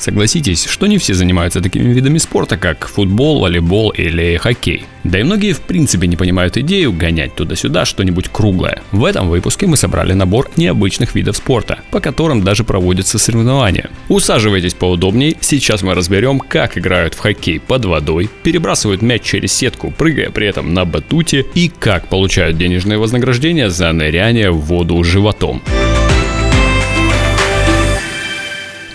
Согласитесь, что не все занимаются такими видами спорта, как футбол, волейбол или хоккей. Да и многие в принципе не понимают идею гонять туда-сюда что-нибудь круглое. В этом выпуске мы собрали набор необычных видов спорта, по которым даже проводятся соревнования. Усаживайтесь поудобнее, сейчас мы разберем, как играют в хоккей под водой, перебрасывают мяч через сетку, прыгая при этом на батуте, и как получают денежные вознаграждения за ныряние в воду животом.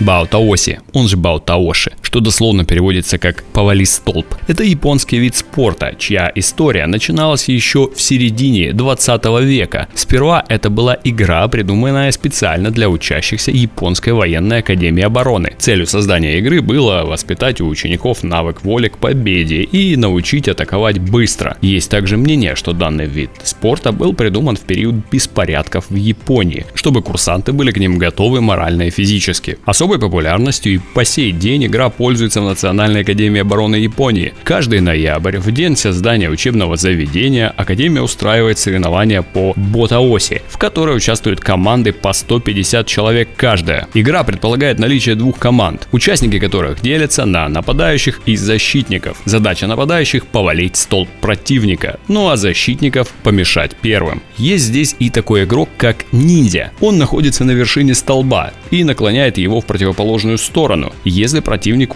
Баотаоси, он же Баотаоши, что дословно переводится как «повали столб». Это японский вид спорта, чья история начиналась еще в середине 20 века. Сперва это была игра, придуманная специально для учащихся Японской военной академии обороны. Целью создания игры было воспитать у учеников навык воли к победе и научить атаковать быстро. Есть также мнение, что данный вид спорта был придуман в период беспорядков в Японии, чтобы курсанты были к ним готовы морально и физически. Особой популярностью и по сей день игра пользуется в Национальной академии обороны Японии. Каждый ноябрь, в день создания учебного заведения, Академия устраивает соревнования по ботаоси, в которой участвуют команды по 150 человек каждая. Игра предполагает наличие двух команд, участники которых делятся на нападающих и защитников. Задача нападающих – повалить столб противника, ну а защитников – помешать первым. Есть здесь и такой игрок, как ниндзя. Он находится на вершине столба и наклоняет его в противоположную сторону, если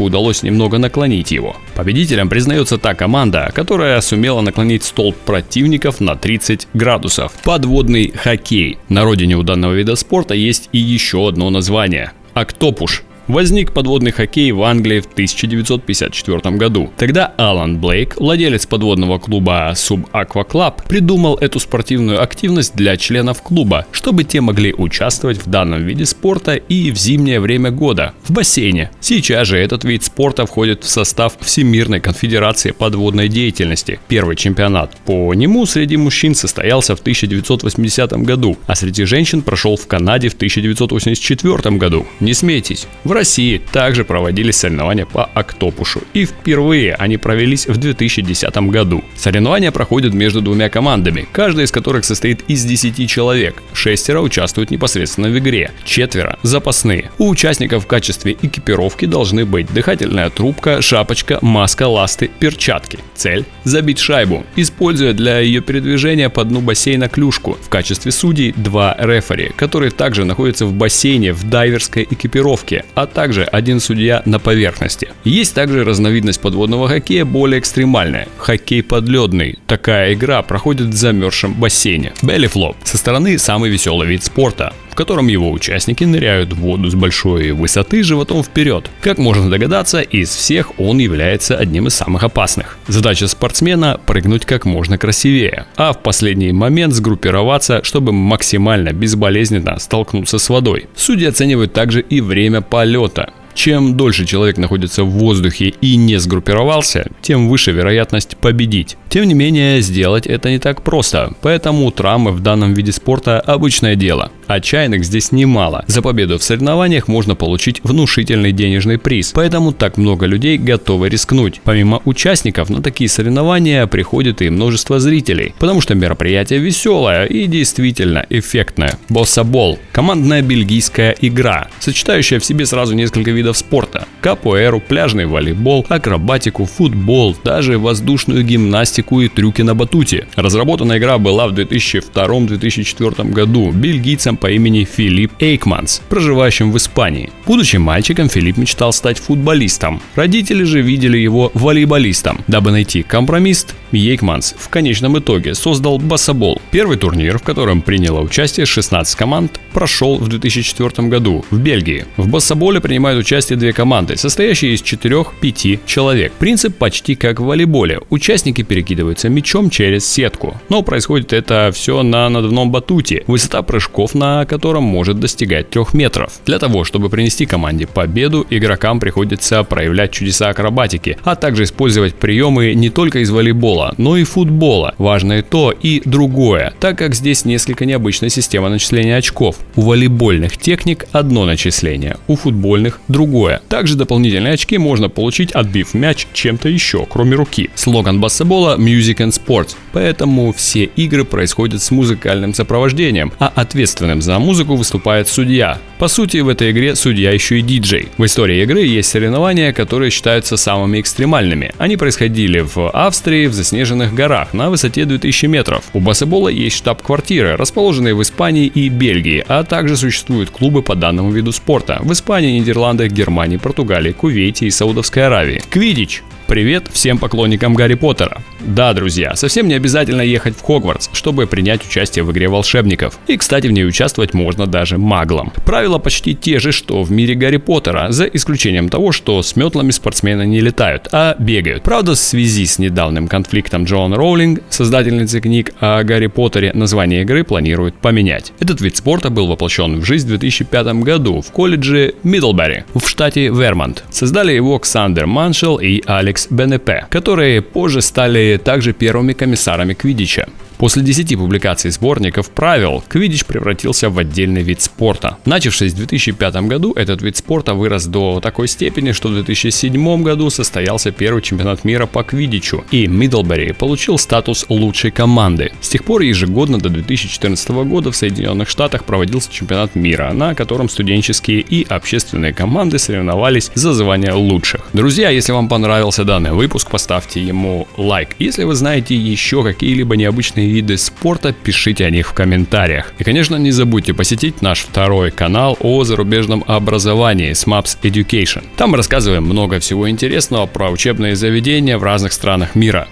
противнику удалось немного наклонить его. Победителем признается та команда, которая сумела наклонить столб противников на 30 градусов. Подводный хоккей. На родине у данного вида спорта есть и еще одно название – Октопуш. Возник подводный хоккей в Англии в 1954 году. Тогда Алан Блейк, владелец подводного клуба Sub Aqua Club, придумал эту спортивную активность для членов клуба, чтобы те могли участвовать в данном виде спорта и в зимнее время года в бассейне. Сейчас же этот вид спорта входит в состав Всемирной конфедерации подводной деятельности. Первый чемпионат по нему среди мужчин состоялся в 1980 году, а среди женщин прошел в Канаде в 1984 году. Не смейтесь, в России также проводились соревнования по октопушу, и впервые они провелись в 2010 году. Соревнования проходят между двумя командами, каждая из которых состоит из 10 человек. Шестеро участвуют непосредственно в игре, четверо – запасные. У участников в качестве экипировки должны быть дыхательная трубка, шапочка, маска, ласты, перчатки. Цель – забить шайбу, используя для ее передвижения по дну бассейна клюшку. В качестве судей два рефери, которые также находятся в бассейне в дайверской экипировке, а также один судья на поверхности. Есть также разновидность подводного хоккея более экстремальная – хоккей подледный. Такая игра проходит в замерзшем бассейне. Беллифлоп со стороны самый веселый вид спорта котором его участники ныряют в воду с большой высоты животом вперед. Как можно догадаться, из всех он является одним из самых опасных. Задача спортсмена – прыгнуть как можно красивее, а в последний момент сгруппироваться, чтобы максимально безболезненно столкнуться с водой. Судьи оценивают также и время полета. Чем дольше человек находится в воздухе и не сгруппировался, тем выше вероятность победить. Тем не менее, сделать это не так просто, поэтому травмы в данном виде спорта обычное дело. Отчаянных здесь немало. За победу в соревнованиях можно получить внушительный денежный приз, поэтому так много людей готовы рискнуть. Помимо участников, на такие соревнования приходит и множество зрителей, потому что мероприятие веселое и действительно эффектное. Боссабол – командная бельгийская игра, сочетающая в себе сразу несколько видов спорта. Капуэру, пляжный волейбол, акробатику, футбол, даже воздушную гимнастику и трюки на батуте. Разработана игра была в 2002-2004 году бельгийцем по имени Филипп Эйкманс, проживающим в Испании. Будучи мальчиком, Филипп мечтал стать футболистом. Родители же видели его волейболистом. Дабы найти компромисс, Ейкманс в конечном итоге создал Бассабол. Первый турнир, в котором приняло участие 16 команд, прошел в 2004 году в Бельгии. В Бассаболе принимают участие две команды, состоящие из 4-5 человек. Принцип почти как в волейболе. Участники перекидываются мячом через сетку. Но происходит это все на надувном батуте, высота прыжков на котором может достигать 3 метров. Для того, чтобы принести команде победу, игрокам приходится проявлять чудеса акробатики, а также использовать приемы не только из волейбола, но и футбола. Важно и то, и другое, так как здесь несколько необычная система начисления очков. У волейбольных техник одно начисление, у футбольных другое. Также дополнительные очки можно получить, отбив мяч чем-то еще, кроме руки. Слоган баскетбола Music and Sports, поэтому все игры происходят с музыкальным сопровождением, а ответственным за музыку выступает судья. По сути, в этой игре судья еще и диджей. В истории игры есть соревнования, которые считаются самыми экстремальными. Они происходили в Австрии, в заснеженных горах, на высоте 2000 метров. У баскетбола есть штаб-квартиры, расположенные в Испании и Бельгии, а также существуют клубы по данному виду спорта в Испании, Нидерландах, Германии, Португалии, Кувейте и Саудовской Аравии. Квидич Привет всем поклонникам Гарри Поттера. Да, друзья, совсем не обязательно ехать в Хогвартс, чтобы принять участие в игре волшебников. И, кстати, в ней участвовать можно даже маглом. Правила почти те же, что в мире Гарри Поттера, за исключением того, что с метлами спортсмены не летают, а бегают. Правда, в связи с недавним конфликтом Джоан Роулинг, создательницы книг о Гарри Поттере, название игры планируют поменять. Этот вид спорта был воплощен в жизнь в 2005 году в колледже Миддлбери в штате Вермонт. Создали его Ксандер Маншел и Алекс Бенепе, которые позже стали также первыми комиссарами Квидича. После 10 публикаций сборников правил, квиддич превратился в отдельный вид спорта. Начавшись в 2005 году, этот вид спорта вырос до такой степени, что в 2007 году состоялся первый чемпионат мира по квиддичу, и Миддлбери получил статус лучшей команды. С тех пор ежегодно до 2014 года в Соединенных Штатах проводился чемпионат мира, на котором студенческие и общественные команды соревновались за звание лучших. Друзья, если вам понравился данный выпуск, поставьте ему лайк. Если вы знаете еще какие-либо необычные виды спорта, пишите о них в комментариях. И, конечно, не забудьте посетить наш второй канал о зарубежном образовании SMAPS Education. Там мы рассказываем много всего интересного про учебные заведения в разных странах мира.